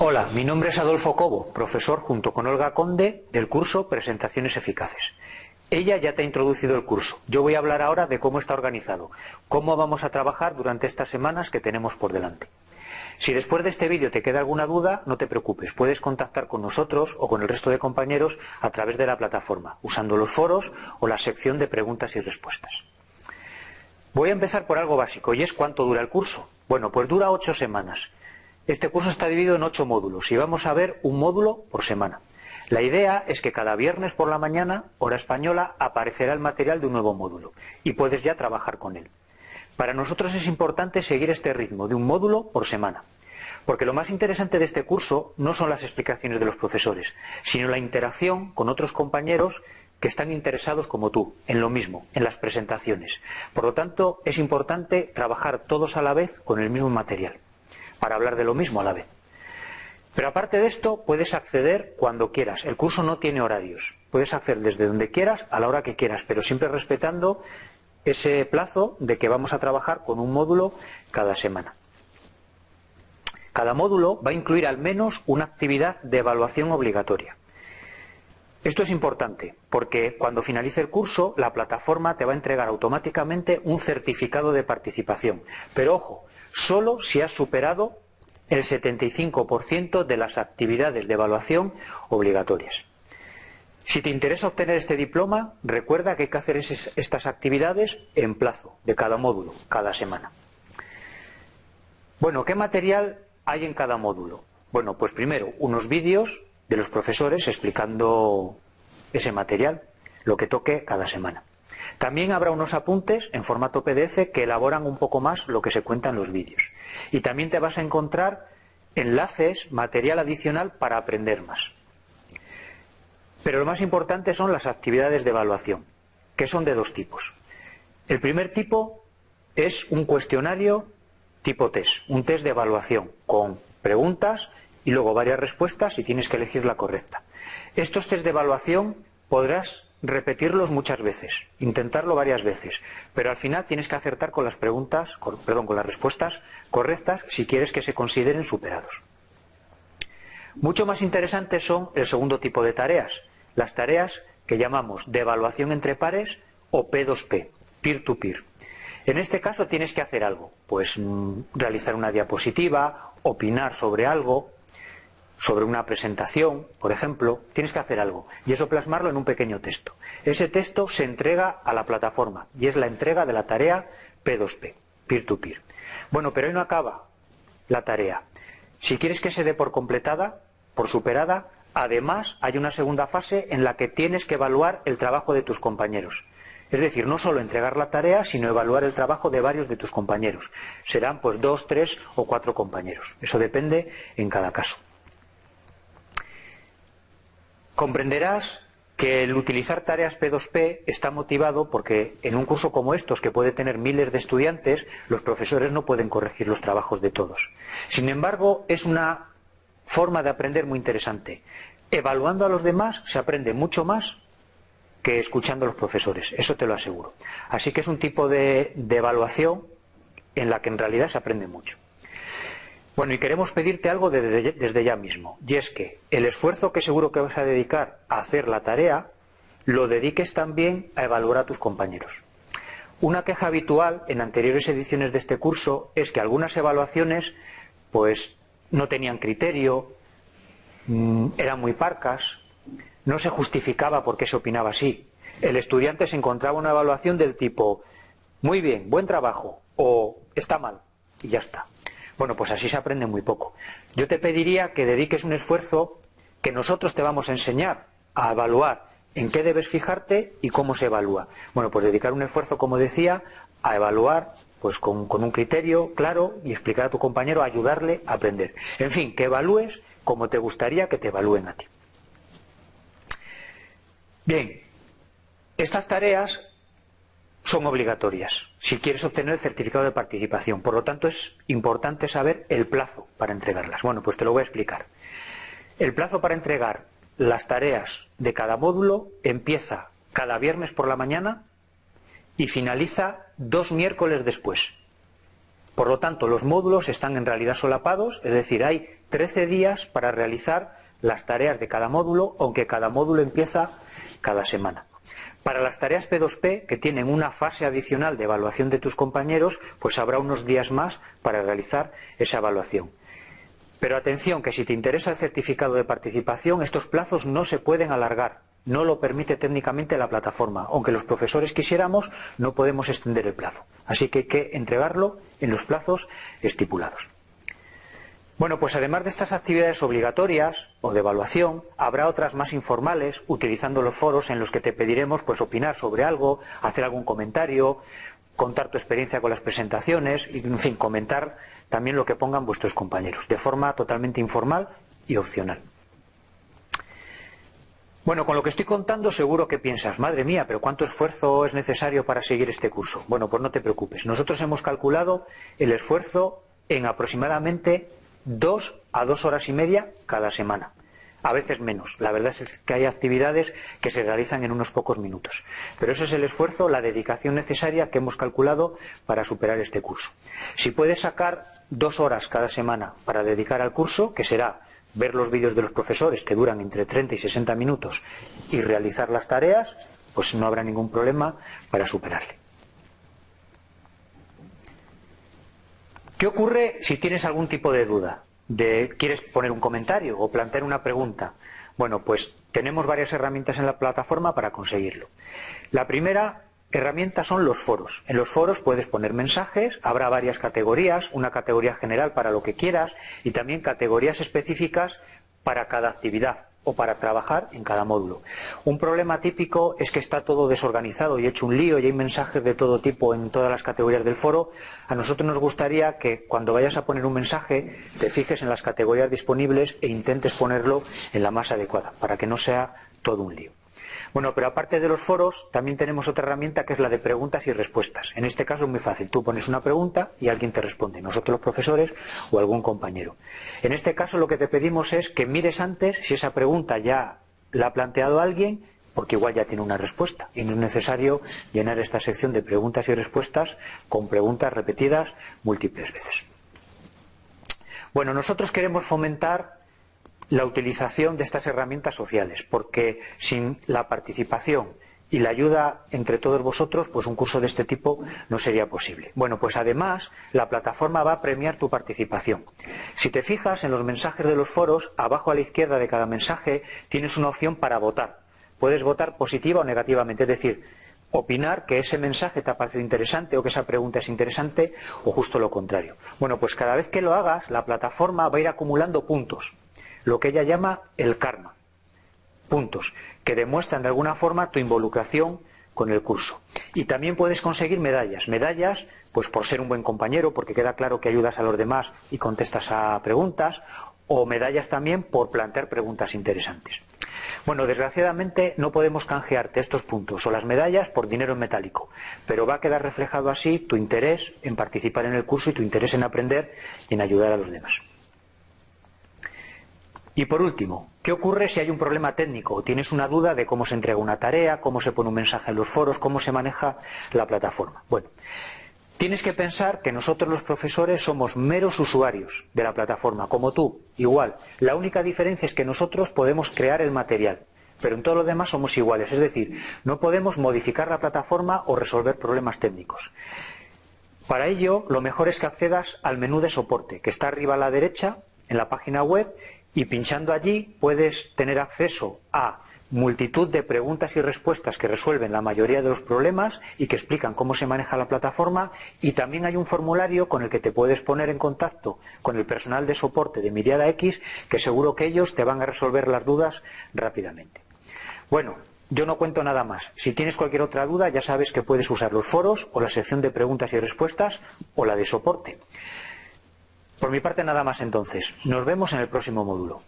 Hola, mi nombre es Adolfo Cobo, profesor junto con Olga Conde del curso Presentaciones Eficaces. Ella ya te ha introducido el curso. Yo voy a hablar ahora de cómo está organizado, cómo vamos a trabajar durante estas semanas que tenemos por delante. Si después de este vídeo te queda alguna duda, no te preocupes, puedes contactar con nosotros o con el resto de compañeros a través de la plataforma, usando los foros o la sección de preguntas y respuestas. Voy a empezar por algo básico y es cuánto dura el curso. Bueno, pues dura ocho semanas. Este curso está dividido en ocho módulos y vamos a ver un módulo por semana. La idea es que cada viernes por la mañana, hora española, aparecerá el material de un nuevo módulo y puedes ya trabajar con él. Para nosotros es importante seguir este ritmo de un módulo por semana, porque lo más interesante de este curso no son las explicaciones de los profesores, sino la interacción con otros compañeros que están interesados como tú, en lo mismo, en las presentaciones. Por lo tanto, es importante trabajar todos a la vez con el mismo material para hablar de lo mismo a la vez. Pero aparte de esto, puedes acceder cuando quieras. El curso no tiene horarios. Puedes acceder desde donde quieras, a la hora que quieras, pero siempre respetando ese plazo de que vamos a trabajar con un módulo cada semana. Cada módulo va a incluir al menos una actividad de evaluación obligatoria. Esto es importante porque cuando finalice el curso la plataforma te va a entregar automáticamente un certificado de participación. Pero ojo, solo si has superado el 75% de las actividades de evaluación obligatorias. Si te interesa obtener este diploma, recuerda que hay que hacer estas actividades en plazo de cada módulo, cada semana. Bueno, ¿qué material hay en cada módulo? Bueno, pues primero, unos vídeos de los profesores explicando ese material, lo que toque cada semana. También habrá unos apuntes en formato PDF que elaboran un poco más lo que se cuenta en los vídeos. Y también te vas a encontrar enlaces, material adicional para aprender más. Pero lo más importante son las actividades de evaluación, que son de dos tipos. El primer tipo es un cuestionario tipo test, un test de evaluación con preguntas y luego varias respuestas y tienes que elegir la correcta. Estos test de evaluación podrás repetirlos muchas veces, intentarlo varias veces, pero al final tienes que acertar con las preguntas, perdón, con las respuestas correctas si quieres que se consideren superados. Mucho más interesantes son el segundo tipo de tareas, las tareas que llamamos de evaluación entre pares o P2P, peer-to-peer. En este caso tienes que hacer algo, pues mm, realizar una diapositiva, opinar sobre algo, sobre una presentación, por ejemplo, tienes que hacer algo y eso plasmarlo en un pequeño texto. Ese texto se entrega a la plataforma y es la entrega de la tarea P2P, peer-to-peer. Bueno, pero ahí no acaba la tarea. Si quieres que se dé por completada, por superada, además hay una segunda fase en la que tienes que evaluar el trabajo de tus compañeros. Es decir, no solo entregar la tarea, sino evaluar el trabajo de varios de tus compañeros. Serán pues dos, tres o cuatro compañeros. Eso depende en cada caso. Comprenderás que el utilizar tareas P2P está motivado porque en un curso como estos, que puede tener miles de estudiantes, los profesores no pueden corregir los trabajos de todos. Sin embargo, es una forma de aprender muy interesante. Evaluando a los demás se aprende mucho más que escuchando a los profesores, eso te lo aseguro. Así que es un tipo de, de evaluación en la que en realidad se aprende mucho. Bueno, y queremos pedirte algo desde, ya mismo, y es que el esfuerzo que seguro que vas a dedicar a hacer la tarea, lo dediques también a evaluar a tus compañeros. Una queja habitual en anteriores ediciones de este curso es que algunas evaluaciones pues no tenían criterio, mm, eran muy parcas, no se justificaba por qué se opinaba así. El estudiante se encontraba una evaluación del tipo muy bien, buen trabajo o está mal y ya está. Bueno, pues así se aprende muy poco. Yo te pediría que dediques un esfuerzo que nosotros te vamos a enseñar a evaluar en qué debes fijarte y cómo se evalúa. Bueno, pues dedicar un esfuerzo, como decía, a evaluar pues con, con, un criterio claro y explicar a tu compañero, ayudarle a aprender. En fin, que evalúes como te gustaría que te evalúen a ti. Bien, estas tareas son obligatorias si quieres obtener el certificado de participación. Por lo tanto, es importante saber el plazo para entregarlas. Bueno, pues te lo voy a explicar. El plazo para entregar las tareas de cada módulo empieza cada viernes por la mañana y finaliza dos miércoles después. Por lo tanto, los módulos están en realidad solapados, es decir, hay 13 días para realizar las tareas de cada módulo, aunque cada módulo empieza cada semana. Para las tareas P2P, que tienen una fase adicional de evaluación de tus compañeros, pues habrá unos días más para realizar esa evaluación. Pero atención, que si te interesa el certificado de participación, estos plazos no se pueden alargar. No lo permite técnicamente la plataforma. Aunque los profesores quisiéramos, no podemos extender el plazo. Así que hay que entregarlo en los plazos estipulados. Bueno, pues además de estas actividades obligatorias o de evaluación, habrá otras más informales, utilizando los foros en los que te pediremos pues opinar sobre algo, hacer algún comentario, contar tu experiencia con las presentaciones y, en fin, comentar también lo que pongan vuestros compañeros, de forma totalmente informal y opcional. Bueno, con lo que estoy contando seguro que piensas, madre mía, pero ¿cuánto esfuerzo es necesario para seguir este curso? Bueno, pues no te preocupes. Nosotros hemos calculado el esfuerzo en aproximadamente dos a dos horas y media cada semana. A veces menos. La verdad es que hay actividades que se realizan en unos pocos minutos. Pero ese es el esfuerzo, la dedicación necesaria que hemos calculado para superar este curso. Si puedes sacar dos horas cada semana para dedicar al curso, que será ver los vídeos de los profesores que duran entre 30 y 60 minutos y realizar las tareas, pues no habrá ningún problema para superarle. ¿Qué ocurre si tienes algún tipo de duda? ¿Quieres poner un comentario o plantear una pregunta? Bueno, pues tenemos varias herramientas en la plataforma para conseguirlo. La primera herramienta son los foros. En los foros puedes poner mensajes, habrá varias categorías, una categoría general para lo que quieras y también categorías específicas para cada actividad o para trabajar en cada módulo. Un problema típico es que está todo desorganizado y hecho un lío y hay mensajes de todo tipo en todas las categorías del foro. A nosotros nos gustaría que cuando vayas a poner un mensaje te fijes en las categorías disponibles e intentes ponerlo en la más adecuada para que no sea todo un lío. Bueno, pero aparte de los foros, también tenemos otra herramienta que es la de preguntas y respuestas. En este caso es muy fácil. Tú pones una pregunta y alguien te responde, nosotros los profesores o algún compañero. En este caso lo que te pedimos es que mires antes si esa pregunta ya la ha planteado alguien porque igual ya tiene una respuesta y no es necesario llenar esta sección de preguntas y respuestas con preguntas repetidas múltiples veces. Bueno, nosotros queremos fomentar la utilización de estas herramientas sociales, porque sin la participación y la ayuda entre todos vosotros, pues un curso de este tipo no sería posible. Bueno, pues además la plataforma va a premiar tu participación. Si te fijas en los mensajes de los foros, abajo a la izquierda de cada mensaje tienes una opción para votar. Puedes votar positiva o negativamente, es decir, opinar que ese mensaje te ha parecido interesante o que esa pregunta es interesante o justo lo contrario. Bueno, pues cada vez que lo hagas, la plataforma va a ir acumulando puntos lo que ella llama el karma. Puntos, que demuestran de alguna forma tu involucración con el curso. Y también puedes conseguir medallas. Medallas, pues por ser un buen compañero, porque queda claro que ayudas a los demás y contestas a preguntas, o medallas también por plantear preguntas interesantes. Bueno, desgraciadamente no podemos canjearte estos puntos o las medallas por dinero en metálico, pero va a quedar reflejado así tu interés en participar en el curso y tu interés en aprender y en ayudar a los demás. Y por último, ¿qué ocurre si hay un problema técnico tienes una duda de cómo se entrega una tarea, cómo se pone un mensaje en los foros, cómo se maneja la plataforma? Bueno, tienes que pensar que nosotros los profesores somos meros usuarios de la plataforma, como tú, igual. La única diferencia es que nosotros podemos crear el material, pero en todo lo demás somos iguales, es decir, no podemos modificar la plataforma o resolver problemas técnicos. Para ello, lo mejor es que accedas al menú de soporte, que está arriba a la derecha en la página web y pinchando allí puedes tener acceso a multitud de preguntas y respuestas que resuelven la mayoría de los problemas y que explican cómo se maneja la plataforma y también hay un formulario con el que te puedes poner en contacto con el personal de soporte de Miriada X que seguro que ellos te van a resolver las dudas rápidamente. Bueno, yo no cuento nada más. Si tienes cualquier otra duda ya sabes que puedes usar los foros o la sección de preguntas y respuestas o la de soporte. Por mi parte nada más entonces. Nos vemos en el próximo módulo.